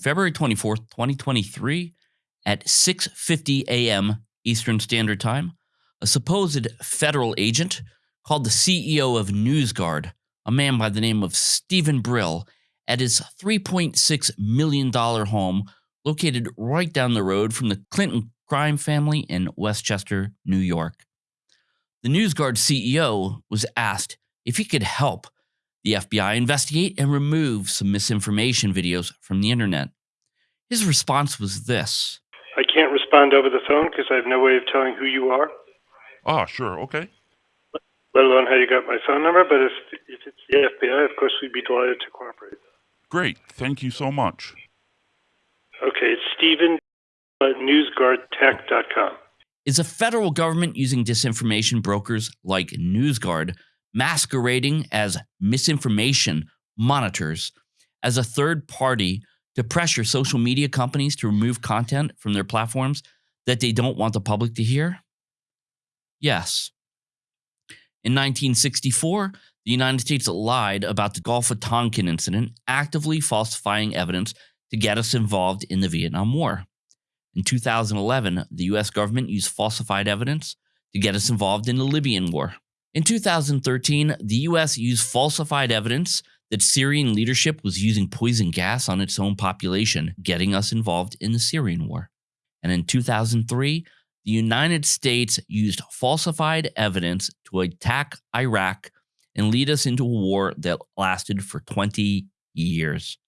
February 24th, 2023 at 6:50 a.m. Eastern Standard Time, a supposed federal agent called the CEO of NewsGuard, a man by the name of Steven Brill, at his $3.6 million home located right down the road from the Clinton crime family in Westchester, New York. The NewsGuard CEO was asked if he could help the FBI investigate and remove some misinformation videos from the internet. His response was this I can't respond over the phone because I have no way of telling who you are, Ah, sure. Okay. let alone how you got my phone number. But if, if it's the FBI, of course, we'd be delighted to cooperate. Great. Thank you so much. Okay, it's Steven at newsguardtech.com. Is a federal government using disinformation brokers like NewsGuard masquerading as misinformation monitors as a third party to pressure social media companies to remove content from their platforms that they don't want the public to hear? Yes. In 1964, the United States lied about the Gulf of Tonkin incident, actively falsifying evidence to get us involved in the Vietnam War. In 2011, the US government used falsified evidence to get us involved in the Libyan War. In 2013, the US used falsified evidence that Syrian leadership was using poison gas on its own population, getting us involved in the Syrian War. And in 2003, the United States used falsified evidence to attack Iraq and lead us into a war that lasted for 20 years.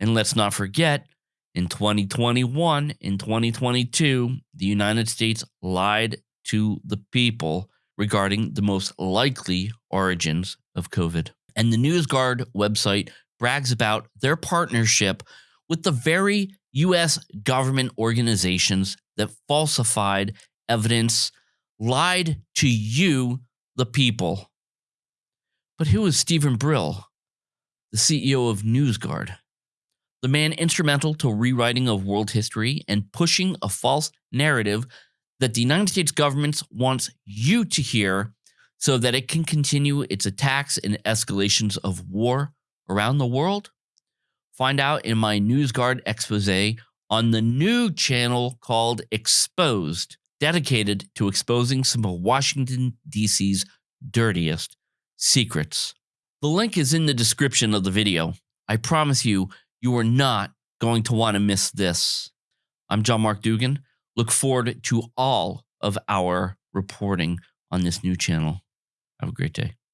And let's not forget, in 2021, in 2022, the United States lied to the people regarding the most likely origins of COVID. And the NewsGuard website brags about their partnership with the very US government organizations that falsified evidence, lied to you, the people. But who is Steven Brill, the CEO of NewsGuard? The man instrumental to rewriting of world history and pushing a false narrative that the United States government wants you to hear so that it can continue its attacks and escalations of war around the world? Find out in my NewsGuard expose on the new channel called Exposed, dedicated to exposing some of Washington, D.C.'s dirtiest secrets. The link is in the description of the video. I promise you, you are not going to want to miss this. I'm John Mark Dougan. Look forward to all of our reporting on this new channel. Have a great day.